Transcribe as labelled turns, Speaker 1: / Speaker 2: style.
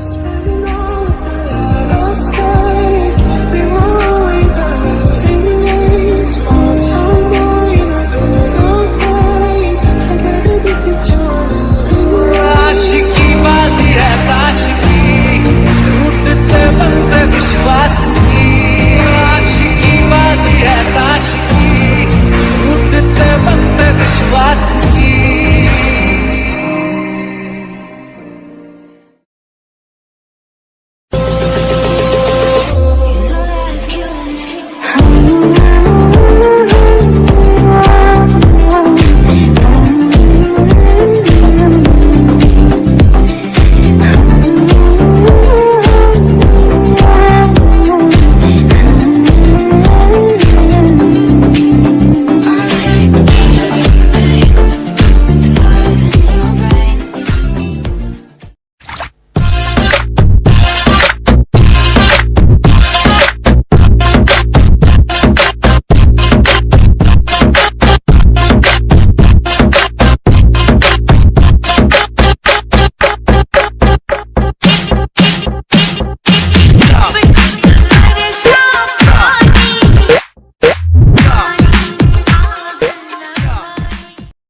Speaker 1: spend